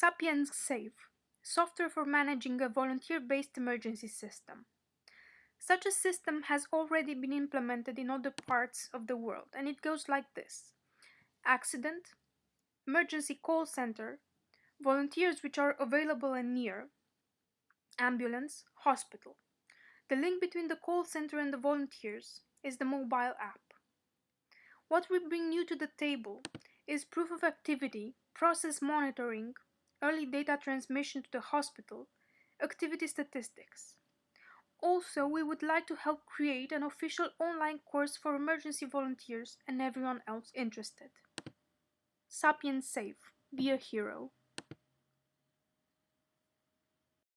Sapiens Save, software for managing a volunteer-based emergency system. Such a system has already been implemented in other parts of the world and it goes like this. Accident, emergency call center, volunteers which are available and near, ambulance, hospital. The link between the call center and the volunteers is the mobile app. What we bring new to the table is proof of activity, process monitoring, early data transmission to the hospital, activity statistics. Also, we would like to help create an official online course for emergency volunteers and everyone else interested. Sapiens Save. Be a hero.